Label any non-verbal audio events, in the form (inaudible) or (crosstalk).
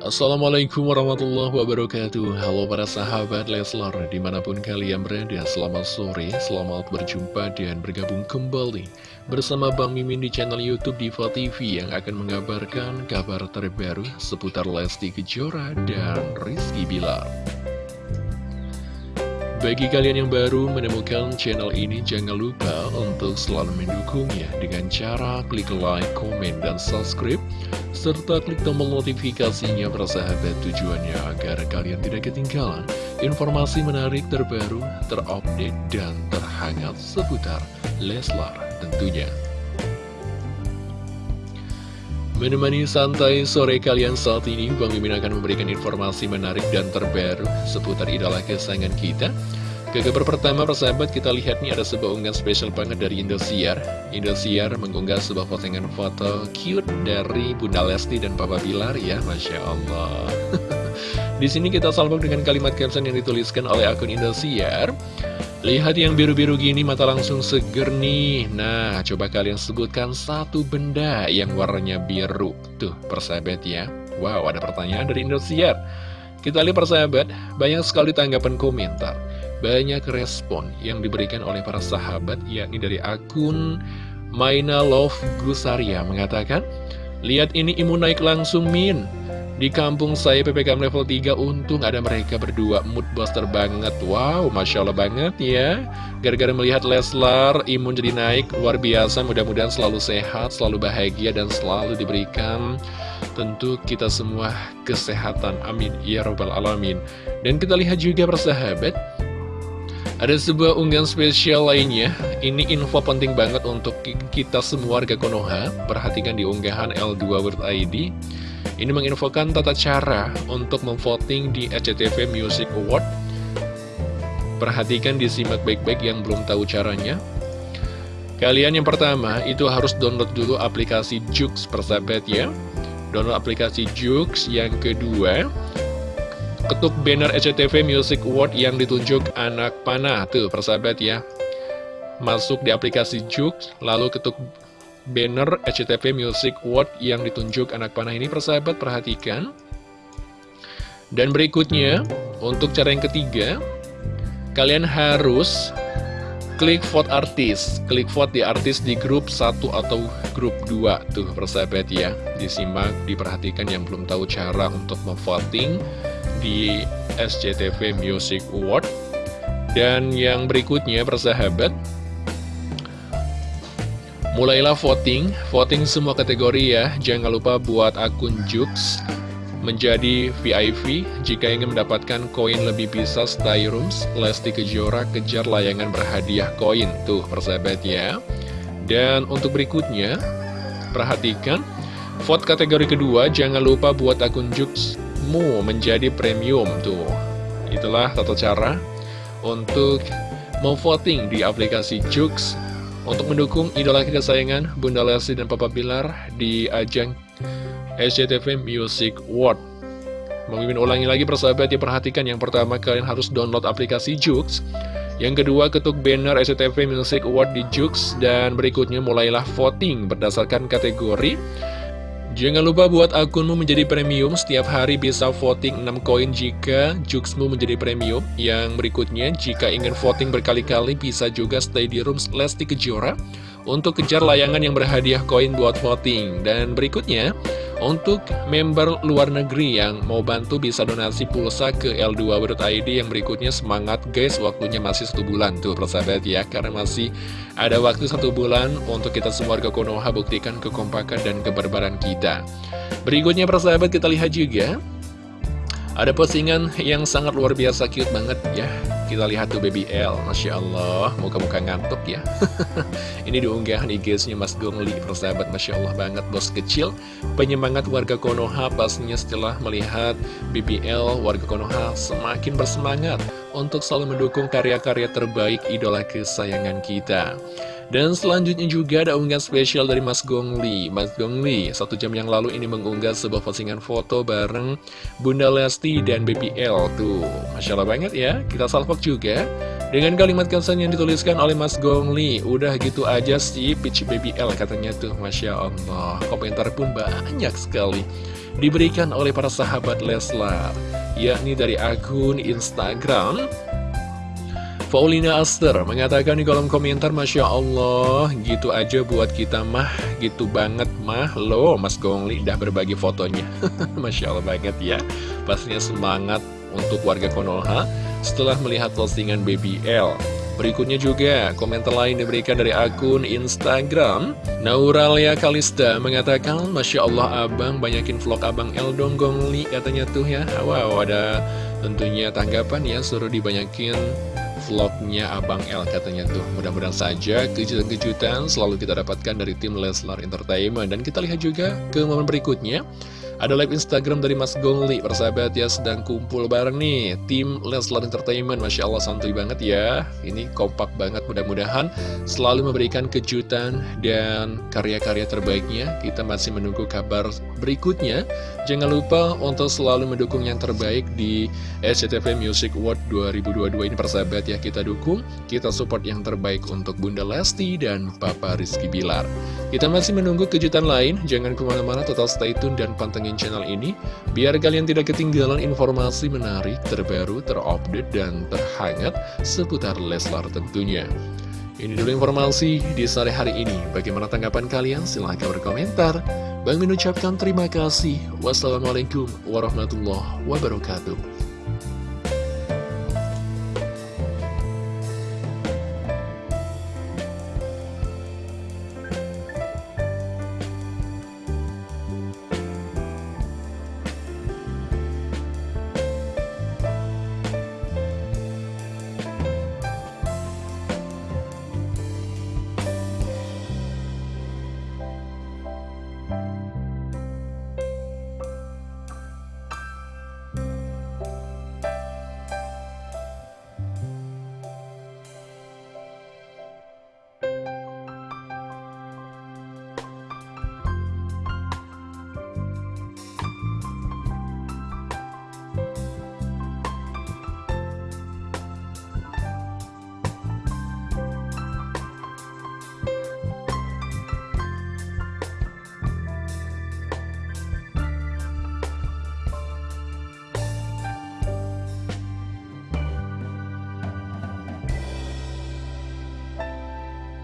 Assalamualaikum warahmatullahi wabarakatuh. Halo para sahabat Leslar Di mana pun kalian berada Selamat sore, selamat berjumpa dan bergabung kembali Bersama Bang Mimin di channel Youtube Diva TV Yang akan mengabarkan kabar terbaru Seputar Lesti Kejora dan Rizky Bilar. Bagi kalian yang baru menemukan channel ini, jangan lupa untuk selalu mendukungnya dengan cara klik like, komen, dan subscribe, serta klik tombol notifikasinya bersahabat tujuannya agar kalian tidak ketinggalan informasi menarik terbaru, terupdate, dan terhangat seputar Leslar tentunya. Menemani santai sore kalian saat ini, Bang Mimin akan memberikan informasi menarik dan terbaru seputar idola kesayangan kita. Ke kabar pertama, persahabat, kita lihat nih ada sebuah unggahan spesial banget dari Indosiar. Indosiar mengunggah sebuah postingan foto cute dari Bunda Lesti dan Papa Bilar ya, Masya Allah. (laughs) Di sini kita salvok dengan kalimat caption yang dituliskan oleh akun Indosiar. Lihat yang biru-biru gini mata langsung seger nih Nah coba kalian sebutkan satu benda yang warnanya biru Tuh persahabat ya Wow ada pertanyaan dari Indosiar Kita lihat persahabat Banyak sekali tanggapan komentar Banyak respon yang diberikan oleh para sahabat Yakni dari akun Maina Love Gusaria mengatakan Lihat ini imun naik langsung Min. Di kampung saya PPKM level 3 untung ada mereka berdua. Mood buster banget. Wow, Masya Allah banget ya. Gara-gara melihat Leslar imun jadi naik. Luar biasa Mudah-mudahan selalu sehat, selalu bahagia dan selalu diberikan Tentu kita semua kesehatan. Amin. Ya Rabbal Alamin. Dan kita lihat juga persahabat ada sebuah unggahan spesial lainnya, ini info penting banget untuk kita semua warga Konoha. Perhatikan di unggahan L2 World ID. Ini menginfokan tata cara untuk memvoting di SCTV Music Award. Perhatikan disimak baik-baik yang belum tahu caranya. Kalian yang pertama itu harus download dulu aplikasi Jux persahabat ya. Download aplikasi Jux. Yang kedua, ketuk banner SCTV Music Award yang ditunjuk anak panah. Tuh persahabat ya. Masuk di aplikasi Jux, lalu ketuk banner SCTV Music Award yang ditunjuk anak panah ini persahabat perhatikan. Dan berikutnya untuk cara yang ketiga kalian harus klik vote artis. Klik vote di artis di grup 1 atau grup 2 tuh persahabat ya. Disimak diperhatikan yang belum tahu cara untuk memvoting di SCTV Music Award dan yang berikutnya persahabat Mulailah voting, voting semua kategori ya. Jangan lupa buat akun Jux menjadi VIP. Jika ingin mendapatkan koin lebih bisa stay rooms, Lesti Kejora kejar layangan berhadiah koin. Tuh persahabat ya. Dan untuk berikutnya, perhatikan, vote kategori kedua, jangan lupa buat akun Juxmu menjadi premium. Tuh, itulah tata cara untuk memvoting di aplikasi Jux untuk mendukung idola kesayangan Bunda Lesti dan Papa Bilar di ajang SCTV Music Award. Memimpin ulangi lagi persahabat ya perhatikan yang pertama kalian harus download aplikasi Jux yang kedua ketuk banner SCTV Music Award di Jux dan berikutnya mulailah voting berdasarkan kategori Jangan lupa buat akunmu menjadi premium, setiap hari bisa voting 6 koin jika Juxmu menjadi premium. Yang berikutnya, jika ingin voting berkali-kali bisa juga stay di room Lesti Kejora untuk kejar layangan yang berhadiah koin buat voting. Dan berikutnya, untuk member luar negeri yang mau bantu bisa donasi pulsa ke L2.id yang berikutnya semangat guys waktunya masih satu bulan tuh persahabat ya karena masih ada waktu satu bulan untuk kita semua warga Konoha buktikan kekompakan dan kebarbaran kita. Berikutnya persahabat kita lihat juga ada postingan yang sangat luar biasa cute banget ya. Kita lihat tuh baby L Masya Allah. Muka-muka ngantuk ya. (laughs) Ini diunggahan IG-nya Mas Gongli Persahabat. Masya Allah banget Bos kecil. Penyemangat warga Konoha Pastinya setelah melihat BBL Warga Konoha semakin bersemangat Untuk selalu mendukung karya-karya terbaik Idola kesayangan kita Dan selanjutnya juga ada unggahan spesial dari Mas Gongli. Mas Gongli satu jam yang lalu ini mengunggah sebuah postingan foto bareng Bunda Lesti dan BBL Tuh, Masya Allah banget ya. Kita salvok juga Dengan kalimat kesan yang dituliskan oleh Mas Gongli. Udah gitu aja sih Peach BBL katanya tuh Masya Allah Komentar pun banyak sekali Diberikan oleh para sahabat Leslar Yakni dari akun Instagram Paulina Aster mengatakan di kolom komentar Masya Allah gitu aja buat kita mah. Gitu banget mah. Loh Mas Gongli udah berbagi fotonya. (laughs) Masya Allah banget ya. Pastinya semangat untuk warga Konoha setelah melihat postingan Baby L. Berikutnya juga komentar lain diberikan dari akun Instagram. Nauralia Kalista mengatakan Masya Allah abang banyakin vlog abang El dong Gongli katanya tuh ya. Wow ada tentunya tanggapan ya suruh dibanyakin vlognya Abang L katanya tuh Mudah-mudahan saja kejutan-kejutan selalu kita dapatkan dari tim Leslar Entertainment Dan kita lihat juga ke momen berikutnya ada live Instagram dari Mas Gongli, persahabat ya, sedang kumpul bareng nih, tim Leslar Entertainment, Masya Allah santuy banget ya. Ini kompak banget, mudah-mudahan selalu memberikan kejutan dan karya-karya terbaiknya. Kita masih menunggu kabar berikutnya. Jangan lupa untuk selalu mendukung yang terbaik di SCTV Music Award 2022 ini, persahabat ya, kita dukung, kita support yang terbaik untuk Bunda Lesti dan Papa Rizky Bilar. Kita masih menunggu kejutan lain, jangan ke mana-mana, total stay tune dan pantengin channel ini biar kalian tidak ketinggalan informasi menarik, terbaru, terupdate, dan terhangat seputar Leslar tentunya. Ini dulu informasi di sore hari ini. Bagaimana tanggapan kalian? Silahkan berkomentar. Bang Min ucapkan terima kasih. Wassalamualaikum warahmatullahi wabarakatuh.